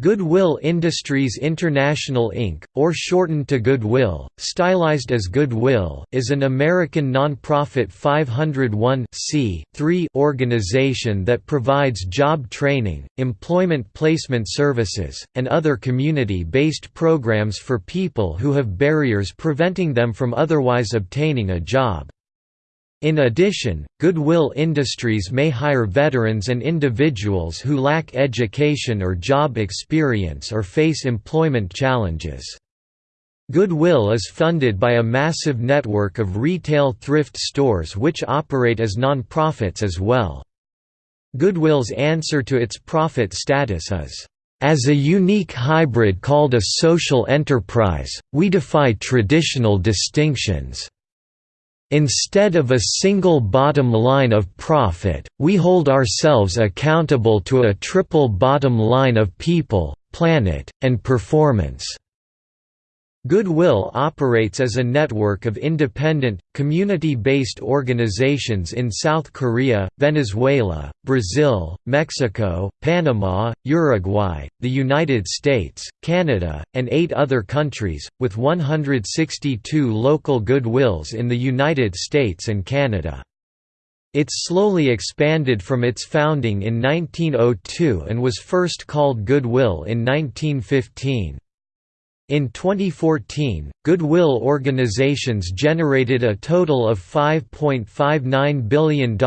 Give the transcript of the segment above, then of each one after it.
Goodwill Industries International Inc., or shortened to Goodwill, stylized as Goodwill, is an American nonprofit 501 organization that provides job training, employment placement services, and other community-based programs for people who have barriers preventing them from otherwise obtaining a job. In addition, Goodwill Industries may hire veterans and individuals who lack education or job experience or face employment challenges. Goodwill is funded by a massive network of retail thrift stores which operate as non-profits as well. Goodwill's answer to its profit status is, "...as a unique hybrid called a social enterprise, we defy traditional distinctions." Instead of a single bottom line of profit, we hold ourselves accountable to a triple bottom line of people, planet, and performance. Goodwill operates as a network of independent, community-based organizations in South Korea, Venezuela, Brazil, Mexico, Panama, Uruguay, the United States, Canada, and eight other countries, with 162 local Goodwills in the United States and Canada. It slowly expanded from its founding in 1902 and was first called Goodwill in 1915. In 2014, Goodwill organizations generated a total of $5.59 billion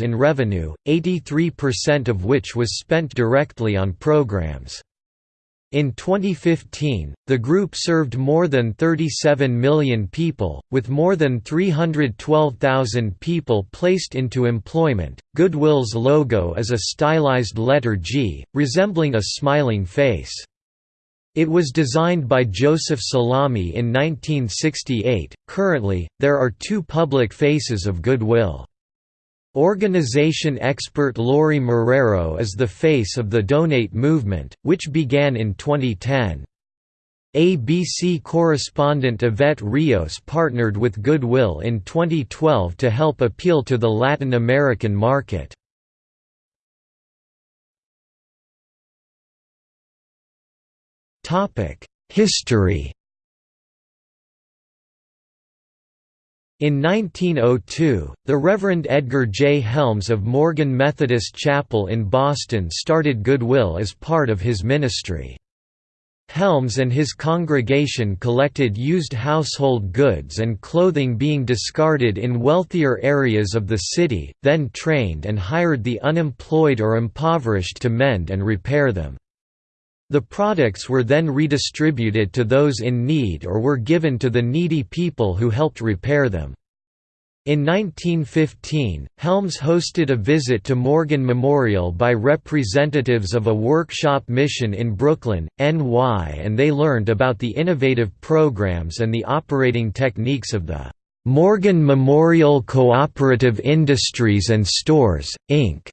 in revenue, 83% of which was spent directly on programs. In 2015, the group served more than 37 million people, with more than 312,000 people placed into employment. Goodwill's logo is a stylized letter G, resembling a smiling face. It was designed by Joseph Selame in 1968. Currently, there are two public faces of Goodwill. Organization expert Lori Marrero is the face of the Donate movement, which began in 2010. ABC correspondent Yvette Rios partnered with Goodwill in 2012 to help appeal to the Latin American market. History In 1902, the Reverend Edgar J. Helms of Morgan Methodist Chapel in Boston started Goodwill as part of his ministry. Helms and his congregation collected used household goods and clothing being discarded in wealthier areas of the city, then trained and hired the unemployed or impoverished to mend and repair them. The products were then redistributed to those in need or were given to the needy people who helped repair them. In 1915, Helms hosted a visit to Morgan Memorial by representatives of a workshop mission in Brooklyn, NY and they learned about the innovative programs and the operating techniques of the Morgan Memorial Cooperative Industries and Stores, Inc.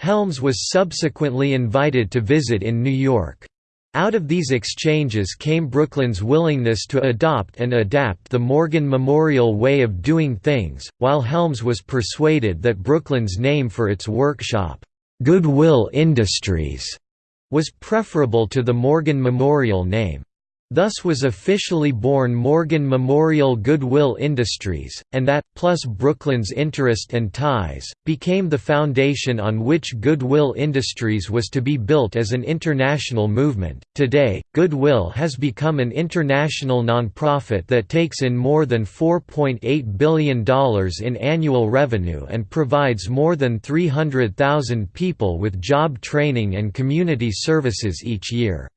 Helms was subsequently invited to visit in New York. Out of these exchanges came Brooklyn's willingness to adopt and adapt the Morgan Memorial way of doing things, while Helms was persuaded that Brooklyn's name for its workshop, Goodwill Industries, was preferable to the Morgan Memorial name. Thus was officially born Morgan Memorial Goodwill Industries, and that, plus Brooklyn's interest and ties, became the foundation on which Goodwill Industries was to be built as an international movement. Today, Goodwill has become an international nonprofit that takes in more than $4.8 billion in annual revenue and provides more than 300,000 people with job training and community services each year.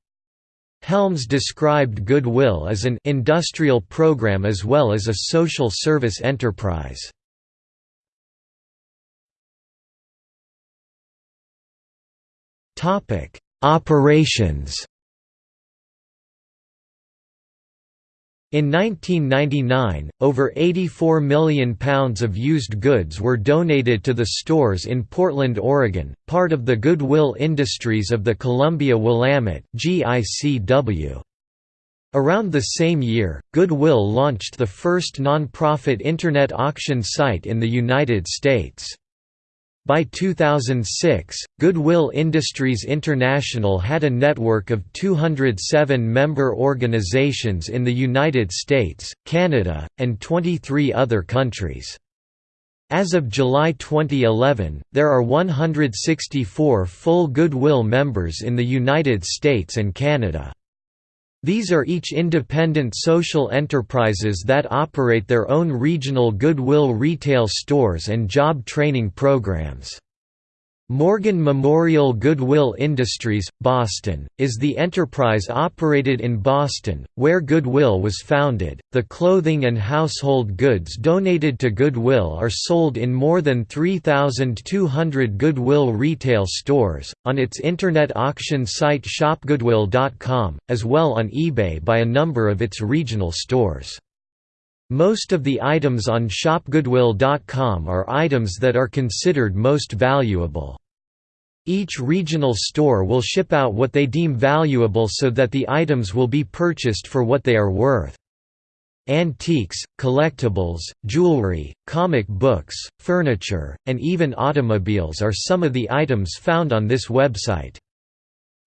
Helms described Goodwill as an industrial program as well as a social service enterprise. Operations In 1999, over £84 million of used goods were donated to the stores in Portland, Oregon, part of the Goodwill Industries of the Columbia Willamette Around the same year, Goodwill launched the first non-profit Internet auction site in the United States. By 2006, Goodwill Industries International had a network of 207 member organizations in the United States, Canada, and 23 other countries. As of July 2011, there are 164 full Goodwill members in the United States and Canada. These are each independent social enterprises that operate their own regional Goodwill retail stores and job training programs. Morgan Memorial Goodwill Industries, Boston, is the enterprise operated in Boston, where Goodwill was founded. The clothing and household goods donated to Goodwill are sold in more than 3,200 Goodwill retail stores, on its internet auction site shopgoodwill.com, as well on eBay by a number of its regional stores. Most of the items on shopgoodwill.com are items that are considered most valuable. Each regional store will ship out what they deem valuable so that the items will be purchased for what they are worth. Antiques, collectibles, jewelry, comic books, furniture, and even automobiles are some of the items found on this website.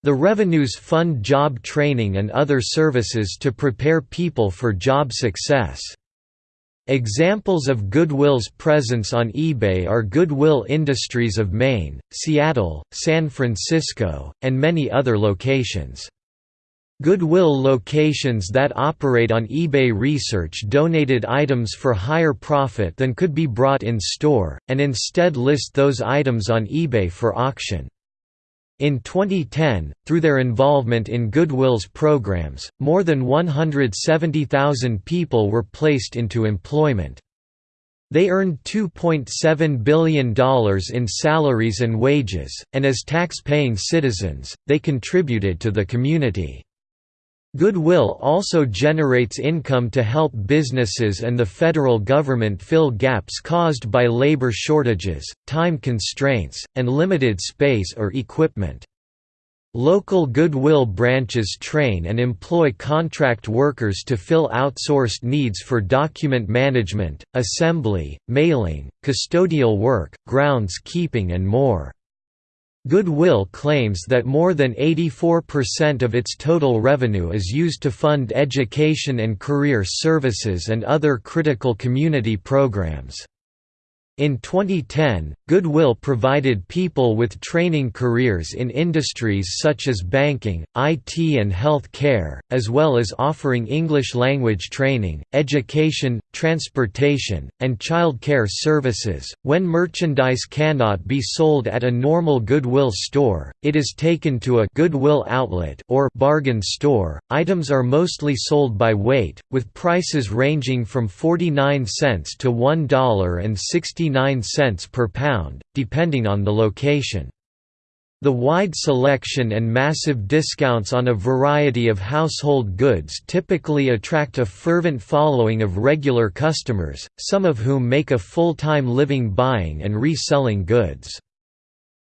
The revenues fund job training and other services to prepare people for job success. Examples of Goodwill's presence on eBay are Goodwill Industries of Maine, Seattle, San Francisco, and many other locations. Goodwill locations that operate on eBay research donated items for higher profit than could be brought in store, and instead list those items on eBay for auction. In 2010, through their involvement in Goodwill's programs, more than 170,000 people were placed into employment. They earned $2.7 billion in salaries and wages, and as tax-paying citizens, they contributed to the community. Goodwill also generates income to help businesses and the federal government fill gaps caused by labor shortages, time constraints, and limited space or equipment. Local Goodwill branches train and employ contract workers to fill outsourced needs for document management, assembly, mailing, custodial work, grounds keeping and more. Goodwill claims that more than 84% of its total revenue is used to fund education and career services and other critical community programs. In 2010, Goodwill provided people with training careers in industries such as banking, IT and health care, as well as offering English language training, education, transportation, and child care services. When merchandise cannot be sold at a normal Goodwill store, it is taken to a Goodwill outlet or bargain store. Items are mostly sold by weight, with prices ranging from 49 cents to $1.69 per pound, depending on the location. The wide selection and massive discounts on a variety of household goods typically attract a fervent following of regular customers, some of whom make a full-time living buying and reselling goods.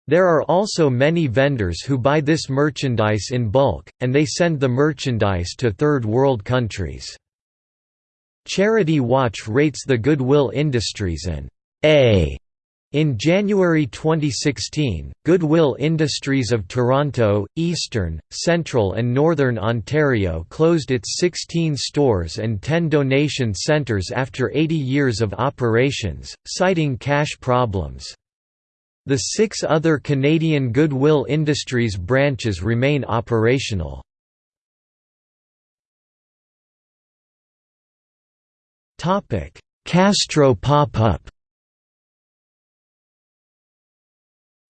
There are also many vendors who buy this merchandise in bulk, and they send the merchandise to third world countries. Charity Watch rates the Goodwill Industries and a in January 2016, Goodwill Industries of Toronto, Eastern, Central and Northern Ontario closed its 16 stores and 10 donation centres after 80 years of operations, citing cash problems. The six other Canadian Goodwill Industries branches remain operational. Castro pop-up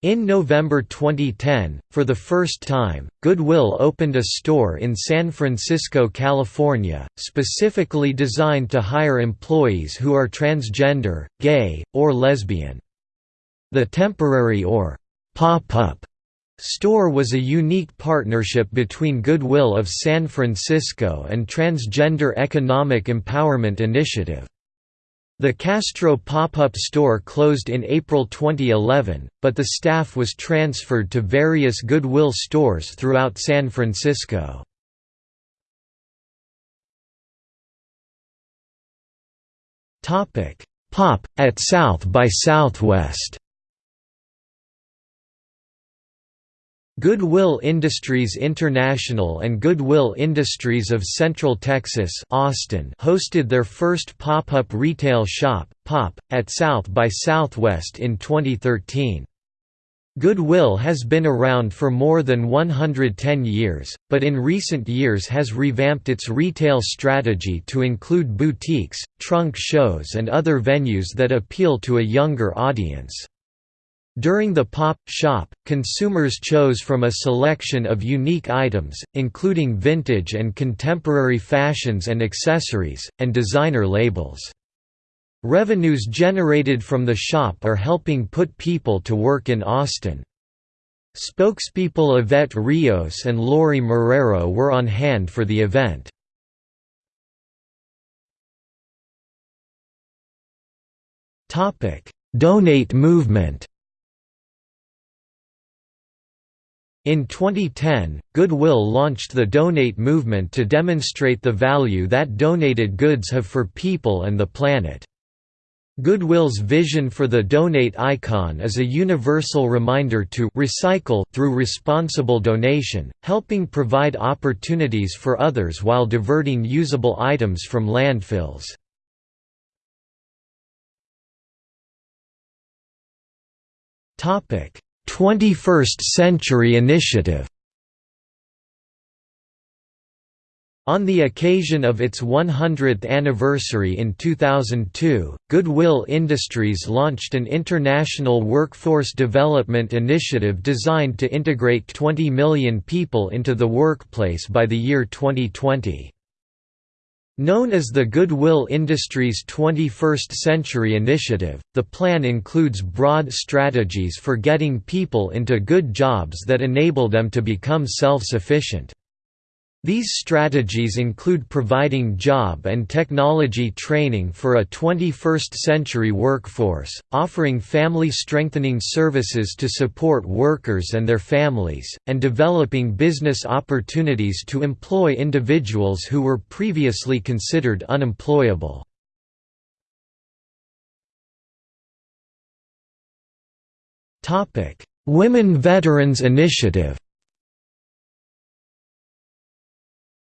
In November 2010, for the first time, Goodwill opened a store in San Francisco, California, specifically designed to hire employees who are transgender, gay, or lesbian. The temporary or pop-up store was a unique partnership between Goodwill of San Francisco and Transgender Economic Empowerment Initiative. The Castro pop-up store closed in April 2011, but the staff was transferred to various Goodwill stores throughout San Francisco. Pop! at South by Southwest Goodwill Industries International and Goodwill Industries of Central Texas Austin hosted their first pop-up retail shop, POP, at South by Southwest in 2013. Goodwill has been around for more than 110 years, but in recent years has revamped its retail strategy to include boutiques, trunk shows and other venues that appeal to a younger audience. During the pop shop, consumers chose from a selection of unique items, including vintage and contemporary fashions and accessories, and designer labels. Revenues generated from the shop are helping put people to work in Austin. Spokespeople Yvette Rios and Lori Marrero were on hand for the event. Donate movement In 2010, Goodwill launched the Donate movement to demonstrate the value that donated goods have for people and the planet. Goodwill's vision for the Donate icon is a universal reminder to recycle through responsible donation, helping provide opportunities for others while diverting usable items from landfills. Topic: 21st Century Initiative On the occasion of its 100th anniversary in 2002, Goodwill Industries launched an international workforce development initiative designed to integrate 20 million people into the workplace by the year 2020. Known as the Goodwill Industries 21st Century Initiative, the plan includes broad strategies for getting people into good jobs that enable them to become self-sufficient. These strategies include providing job and technology training for a 21st-century workforce, offering family-strengthening services to support workers and their families, and developing business opportunities to employ individuals who were previously considered unemployable. Women Veterans Initiative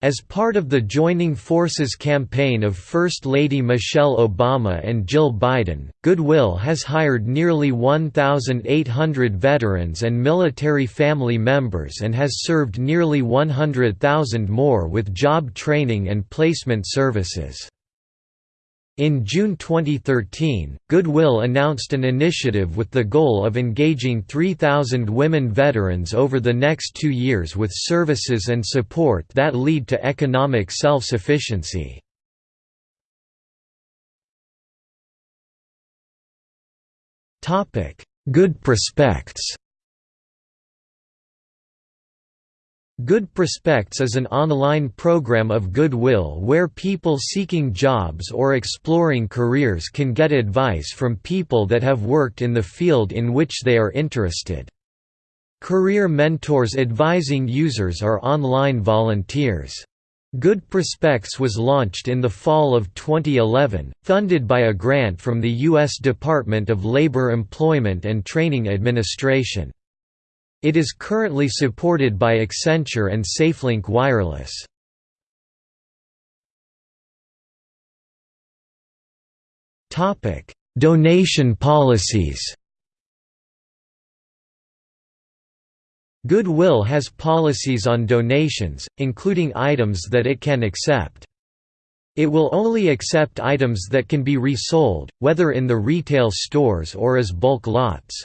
As part of the Joining Forces campaign of First Lady Michelle Obama and Jill Biden, Goodwill has hired nearly 1,800 veterans and military family members and has served nearly 100,000 more with job training and placement services. In June 2013, Goodwill announced an initiative with the goal of engaging 3,000 women veterans over the next two years with services and support that lead to economic self-sufficiency. Good prospects Good Prospects is an online program of goodwill where people seeking jobs or exploring careers can get advice from people that have worked in the field in which they are interested. Career mentors advising users are online volunteers. Good Prospects was launched in the fall of 2011, funded by a grant from the U.S. Department of Labor Employment and Training Administration. It is currently supported by Accenture and SafeLink Wireless. Donation policies Goodwill has policies on donations, including items that it can accept. It will only accept items that can be resold, whether in the retail stores or as bulk lots.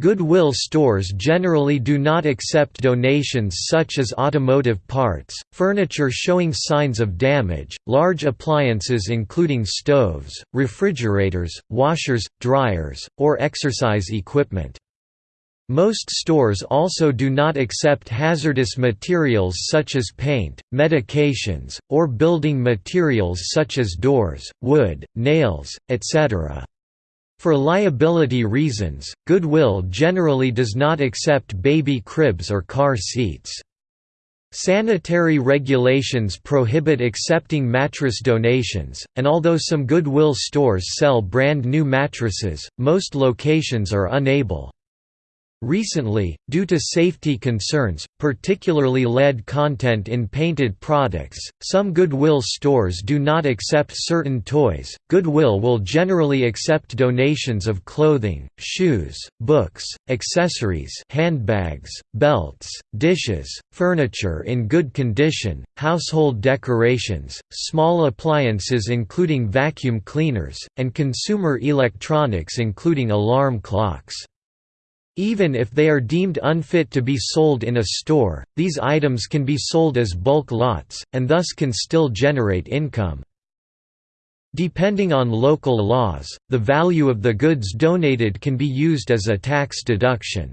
Goodwill stores generally do not accept donations such as automotive parts, furniture showing signs of damage, large appliances including stoves, refrigerators, washers, dryers, or exercise equipment. Most stores also do not accept hazardous materials such as paint, medications, or building materials such as doors, wood, nails, etc. For liability reasons, Goodwill generally does not accept baby cribs or car seats. Sanitary regulations prohibit accepting mattress donations, and although some Goodwill stores sell brand new mattresses, most locations are unable. Recently, due to safety concerns, particularly lead content in painted products, some Goodwill stores do not accept certain toys. Goodwill will generally accept donations of clothing, shoes, books, accessories, handbags, belts, dishes, furniture in good condition, household decorations, small appliances including vacuum cleaners, and consumer electronics including alarm clocks. Even if they are deemed unfit to be sold in a store, these items can be sold as bulk lots, and thus can still generate income. Depending on local laws, the value of the goods donated can be used as a tax deduction.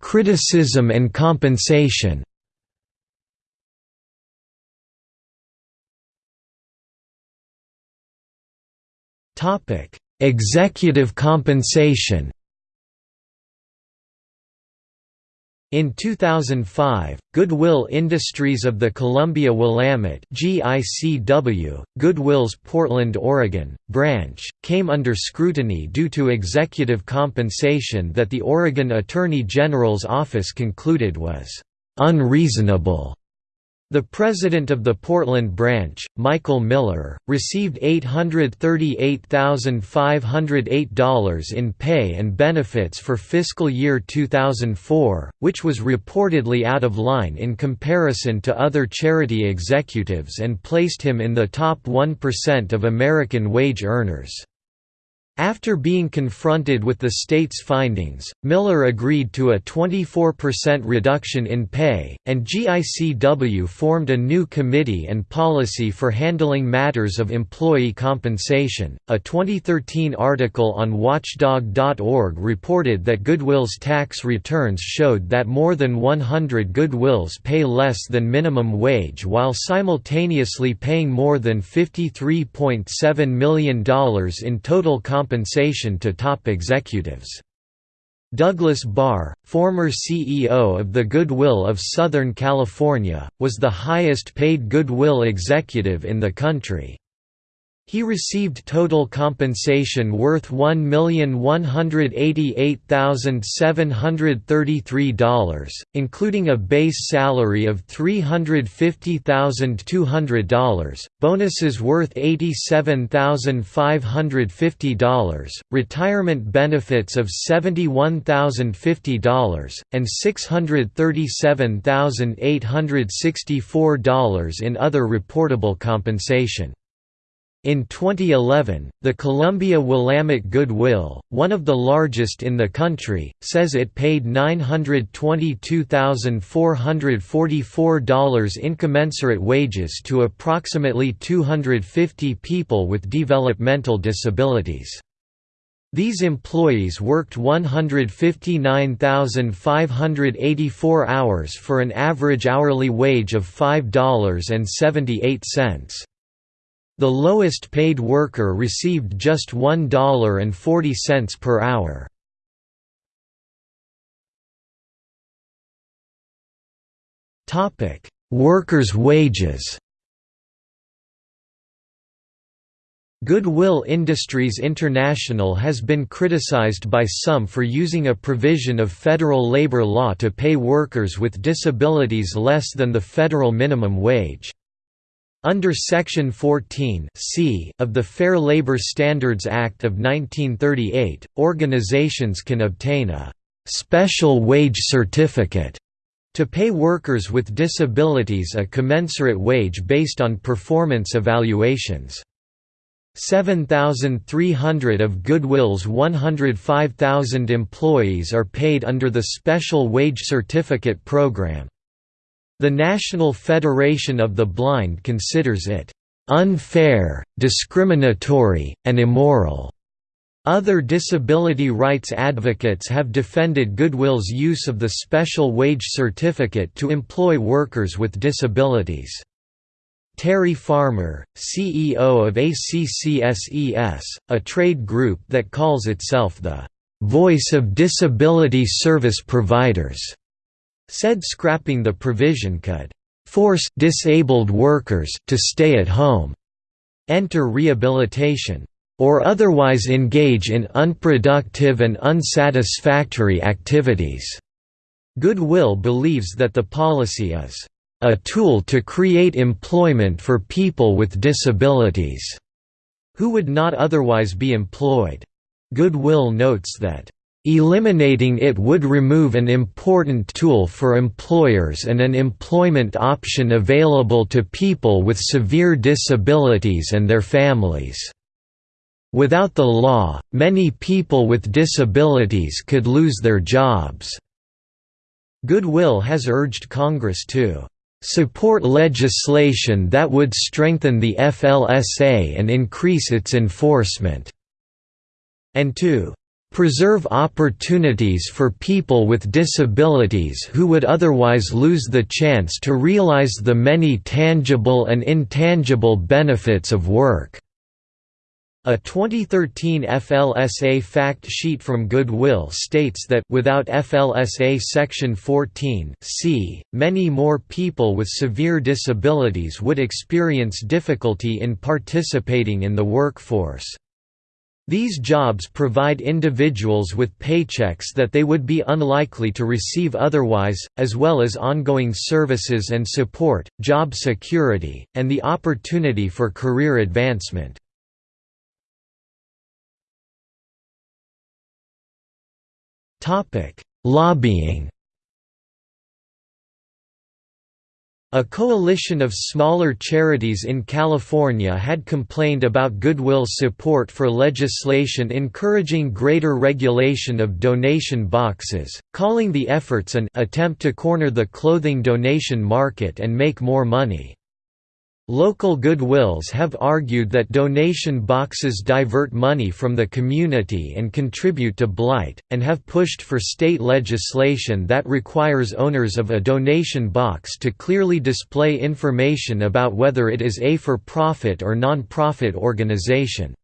Criticism and compensation Topic: Executive compensation. In 2005, Goodwill Industries of the Columbia Willamette GICW, Goodwill's Portland, Oregon, branch, came under scrutiny due to executive compensation that the Oregon Attorney General's office concluded was unreasonable. The president of the Portland branch, Michael Miller, received $838,508 in pay and benefits for fiscal year 2004, which was reportedly out of line in comparison to other charity executives and placed him in the top 1% of American wage earners. After being confronted with the state's findings, Miller agreed to a 24% reduction in pay, and GICW formed a new committee and policy for handling matters of employee compensation. A 2013 article on Watchdog.org reported that Goodwill's tax returns showed that more than 100 Goodwills pay less than minimum wage while simultaneously paying more than $53.7 million in total compensation compensation to top executives. Douglas Barr, former CEO of the Goodwill of Southern California, was the highest paid Goodwill executive in the country. He received total compensation worth $1,188,733, including a base salary of $350,200, bonuses worth $87,550, retirement benefits of $71,050, and $637,864 in other reportable compensation. In 2011, the Columbia Willamette Goodwill, one of the largest in the country, says it paid $922,444 in commensurate wages to approximately 250 people with developmental disabilities. These employees worked 159,584 hours for an average hourly wage of $5.78. The lowest paid worker received just $1.40 per hour. Workers' wages Goodwill Industries International has been criticized by some for using a provision of federal labor law to pay workers with disabilities less than the federal minimum wage. Under Section 14 C of the Fair Labor Standards Act of 1938, organizations can obtain a «special wage certificate» to pay workers with disabilities a commensurate wage based on performance evaluations. 7,300 of Goodwill's 105,000 employees are paid under the Special Wage Certificate Program. The National Federation of the Blind considers it unfair, discriminatory, and immoral. Other disability rights advocates have defended Goodwill's use of the special wage certificate to employ workers with disabilities. Terry Farmer, CEO of ACCSES, a trade group that calls itself the "...voice of disability service providers", said scrapping the provision could force disabled workers to stay at home. enter rehabilitation, or otherwise engage in unproductive and unsatisfactory activities. Goodwill believes that the policy is a tool to create employment for people with disabilities who would not otherwise be employed. Goodwill notes that Eliminating it would remove an important tool for employers and an employment option available to people with severe disabilities and their families. Without the law, many people with disabilities could lose their jobs. Goodwill has urged Congress to support legislation that would strengthen the FLSA and increase its enforcement, and to preserve opportunities for people with disabilities who would otherwise lose the chance to realize the many tangible and intangible benefits of work." A 2013 FLSA fact sheet from Goodwill states that without FLSA Section 14 c, many more people with severe disabilities would experience difficulty in participating in the workforce. These jobs provide individuals with paychecks that they would be unlikely to receive otherwise, as well as ongoing services and support, job security, and the opportunity for career advancement. Lobbying A coalition of smaller charities in California had complained about Goodwill's support for legislation encouraging greater regulation of donation boxes, calling the efforts an attempt to corner the clothing donation market and make more money. Local Goodwills have argued that donation boxes divert money from the community and contribute to blight, and have pushed for state legislation that requires owners of a donation box to clearly display information about whether it is a for-profit or non-profit organization.